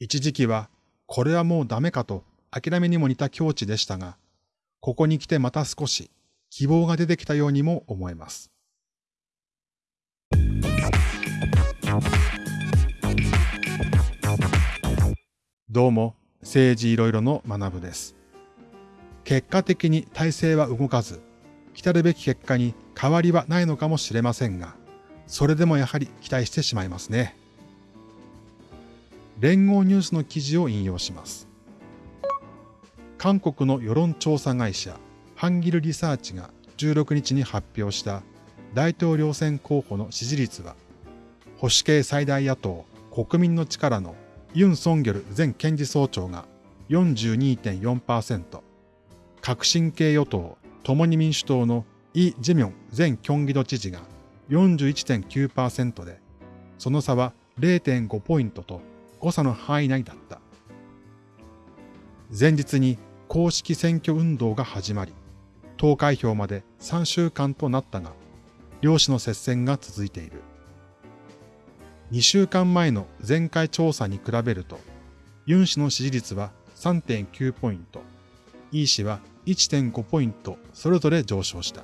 一時期はこれはもうダメかと諦めにも似た境地でしたが、ここに来てまた少し希望が出てきたようにも思えます。どうも、政治いろいろの学部です。結果的に体制は動かず、来たるべき結果に変わりはないのかもしれませんが、それでもやはり期待してしまいますね。連合ニュースの記事を引用します。韓国の世論調査会社、ハンギルリサーチが16日に発表した大統領選候補の支持率は、保守系最大野党国民の力のユン・ソンギョル前検事総長が42.4%、革新系与党共に民主党のイ・ジェミョン前キョンギド知事が41.9%で、その差は0.5ポイントと誤差の範囲内だった。前日に公式選挙運動が始まり、投開票まで3週間となったが、両氏の接戦が続いている。2週間前の前回調査に比べると、ユン氏の支持率は3.9ポイント、イ氏は1.5ポイントそれぞれ上昇した。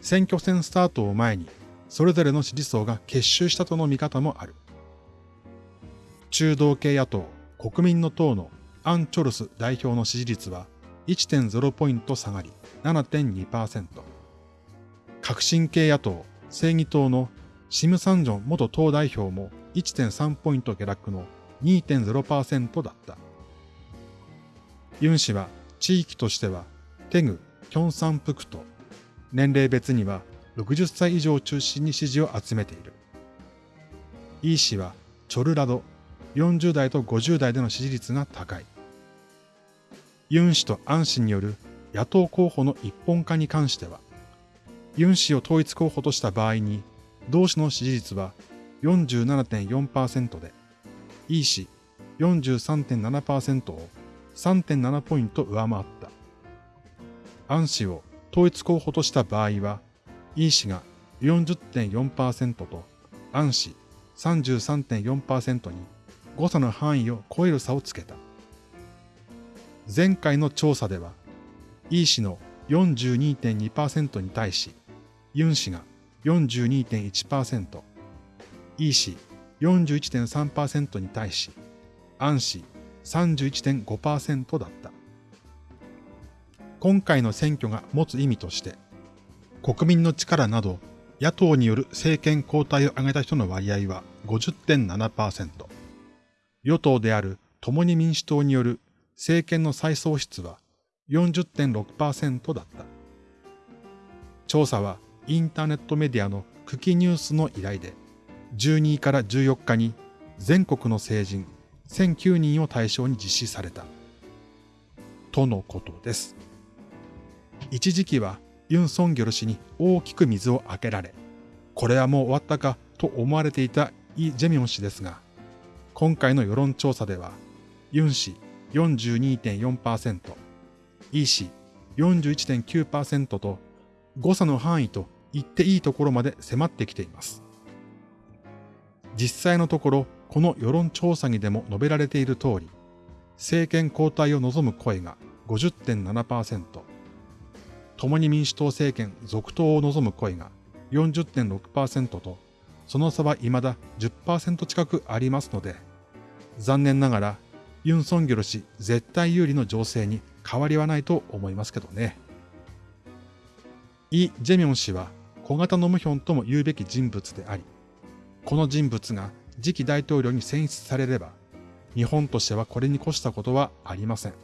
選挙戦スタートを前に、それぞれの支持層が結集したとの見方もある。中道系野党、国民の党のアン・チョルス代表の支持率は1.0ポイント下がり7.2%。革新系野党、正義党のシム・サンジョン元党代表も1.3ポイント下落の2.0%だった。ユン氏は地域としてはテグ、キョンサンプクト、年齢別には60歳以上を中心に支持を集めている。イー氏はチョルラド、40代と50代での支持率が高い。ユン氏とアン氏による野党候補の一本化に関しては、ユン氏を統一候補とした場合に、同氏の支持率は47.4%で、イ氏43.7%を3.7ポイント上回った。アン氏を統一候補とした場合は、イ氏が40.4%とアン氏33.4%に誤差の範囲を超える差をつけた。前回の調査では、イー氏の42.2%に対し、ユン氏が42.1%、イー氏41.3%に対し、アン氏31.5%だった。今回の選挙が持つ意味として、国民の力など野党による政権交代を挙げた人の割合は50.7%、与党である共に民主党による政権の再創出は40.6%だった。調査はインターネットメディアのクキニュースの依頼で、12位から14日に全国の成人1009人を対象に実施された。とのことです。一時期はユン・ソンギョル氏に大きく水をあけられ、これはもう終わったかと思われていたイ・ジェミョン氏ですが、今回の世論調査では、ユン氏42.4%、イ氏41.9%と誤差の範囲と言っていいところまで迫ってきています。実際のところ、この世論調査にでも述べられている通り、政権交代を望む声が50.7%、共に民主党政権続投を望む声が40.6%と、その差は未だ10%近くありますので、残念ながらユン・ソンギョル氏絶対有利の情勢に変わりはないと思いますけどね。イ・ジェミョン氏は小型のムヒョンとも言うべき人物であり、この人物が次期大統領に選出されれば、日本としてはこれに越したことはありません。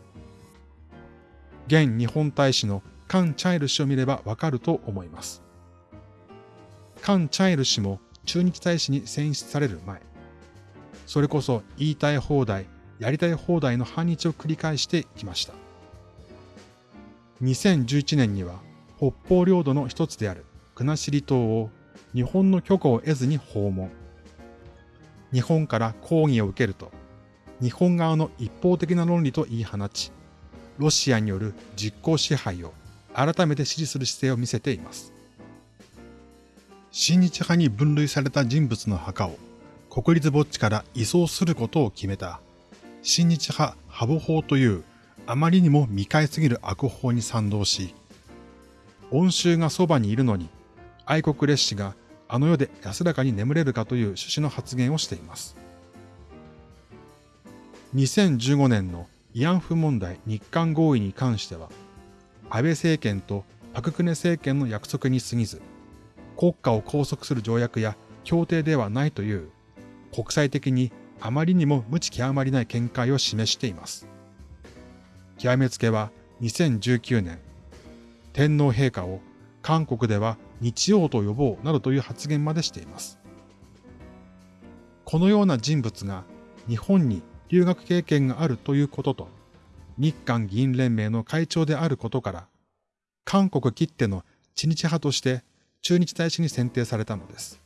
現日本大使のカン・チャイル氏を見ればわかると思います。カン・チャイル氏も駐日大使に選出される前、それこそ言いたい放題、やりたい放題の反日を繰り返してきました。2011年には北方領土の一つである国後島を日本の許可を得ずに訪問。日本から抗議を受けると、日本側の一方的な論理と言い放ち、ロシアによる実効支配を改めて支持する姿勢を見せています。親日派に分類された人物の墓を国立墓地から移送することを決めた、新日派ハボ法というあまりにも未開すぎる悪法に賛同し、恩衆がそばにいるのに、愛国列士があの世で安らかに眠れるかという趣旨の発言をしています。2015年の慰安婦問題日韓合意に関しては、安倍政権とパククネ政権の約束に過ぎず、国家を拘束する条約や協定ではないという国際的にあまりにも無知極まりない見解を示しています。極めつけは2019年、天皇陛下を韓国では日曜と呼ぼうなどという発言までしています。このような人物が日本に留学経験があるということと、日韓議員連盟の会長であることから、韓国きっての知日派として駐日大使に選定されたのです。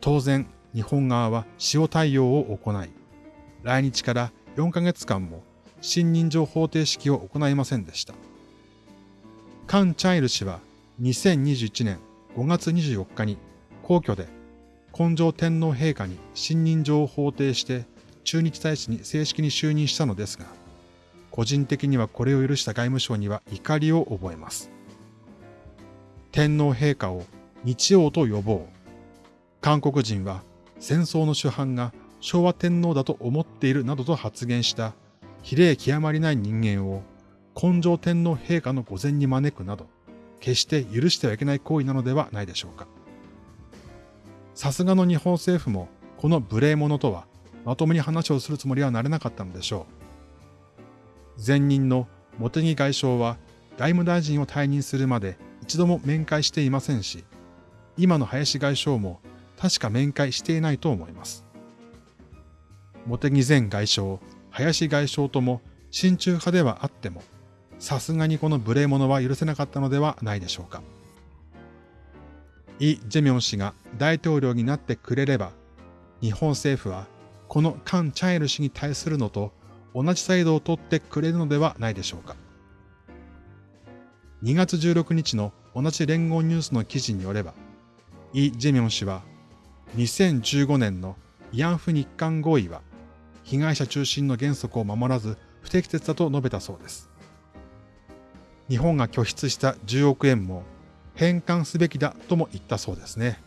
当然、日本側は塩対応を行い、来日から4ヶ月間も新人情方程式を行いませんでした。カン・チャイル氏は2021年5月24日に皇居で根性天皇陛下に新任状を法定して駐日大使に正式に就任したのですが、個人的にはこれを許した外務省には怒りを覚えます。天皇陛下を日曜と呼ぼう。韓国人は戦争の主犯が昭和天皇だと思っているなどと発言した比例極まりない人間を根性天皇陛下の御前に招くなど、決して許してはいけない行為なのではないでしょうか。さすがの日本政府もこの無礼者とはまともに話をするつもりはなれなかったのでしょう。前任の茂木外相は外務大臣を退任するまで一度も面会していませんし、今の林外相も確か面会していないと思います。茂木前外相、林外相とも親中派ではあっても、さすがにこの無礼者は許せなかったのではないでしょうか。イ・ジェミョン氏が大統領になってくれれば、日本政府はこのカン・チャイル氏に対するのと同じ態度を取ってくれるのではないでしょうか。2月16日の同じ連合ニュースの記事によれば、イ・ジェミョン氏は2015年の慰安婦日韓合意は被害者中心の原則を守らず不適切だと述べたそうです。日本が拠出した10億円も返還すべきだとも言ったそうですね。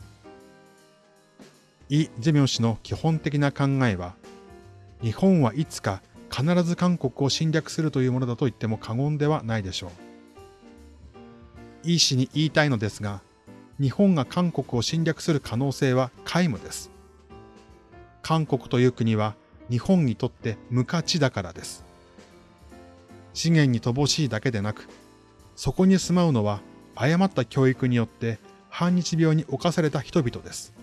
イ・ジェミョン氏の基本的な考えは、日本はいつか必ず韓国を侵略するというものだと言っても過言ではないでしょう。イ氏に言いたいのですが、日本が韓国を侵略する可能性は皆無です。韓国という国は日本にとって無価値だからです。資源に乏しいだけでなく、そこに住まうのは誤った教育によって反日病に侵された人々です。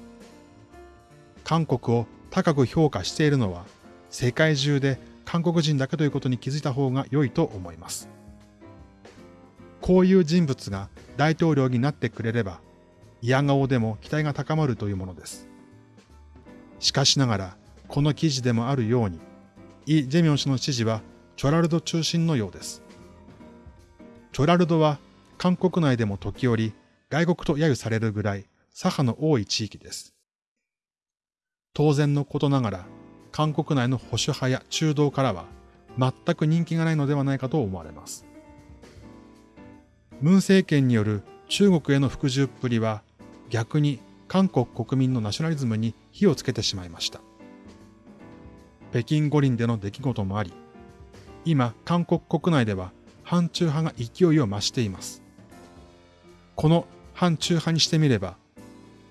韓国を高く評価しているのは世界中で韓国人だけということに気づいた方が良いと思います。こういう人物が大統領になってくれれば、嫌顔でも期待が高まるというものです。しかしながら、この記事でもあるように、イ・ジェミョン氏の支持はチョラルド中心のようです。チョラルドは韓国内でも時折外国と揶揄されるぐらい左派の多い地域です。当然のことながら、韓国内の保守派や中道からは全く人気がないのではないかと思われます。ムン政権による中国への服従っぷりは逆に韓国国民のナショナリズムに火をつけてしまいました。北京五輪での出来事もあり、今韓国国内では反中派が勢いを増しています。この反中派にしてみれば、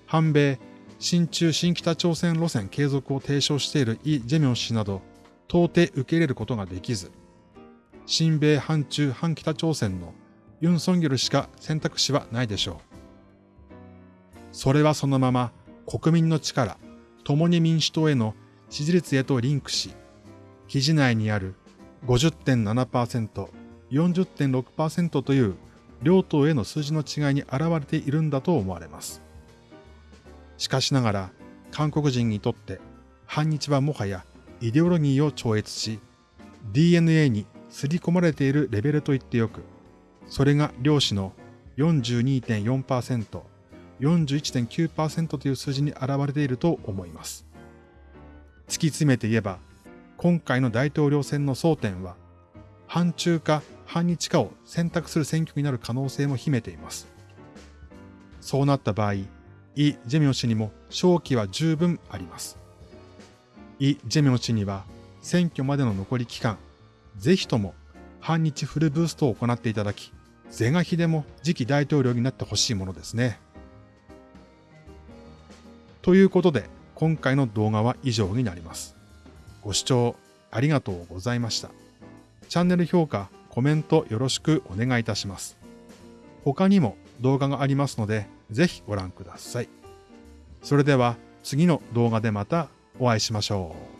反米新中新北朝鮮路線継続を提唱しているイ・ジェミョン氏など、到底受け入れることができず、新米反中反北朝鮮のユン・ソンギョルしか選択肢はないでしょう。それはそのまま国民の力、共に民主党への支持率へとリンクし、記事内にある50.7%、40.6%という両党への数字の違いに現れているんだと思われます。しかしながら、韓国人にとって反日はもはやイデオロギーを超越し、DNA に刷り込まれているレベルと言ってよく、それが量子の42.4%、41.9%という数字に現れていると思います。突き詰めて言えば、今回の大統領選の争点は、反中か反日かを選択する選挙になる可能性も秘めています。そうなった場合、イ・ジェミョン氏にも勝機は十分あります。イ・ジェミョン氏には選挙までの残り期間、ぜひとも反日フルブーストを行っていただき、是が非でも次期大統領になってほしいものですね。ということで、今回の動画は以上になります。ご視聴ありがとうございました。チャンネル評価、コメントよろしくお願いいたします。他にも動画がありますので、ぜひご覧ください。それでは次の動画でまたお会いしましょう。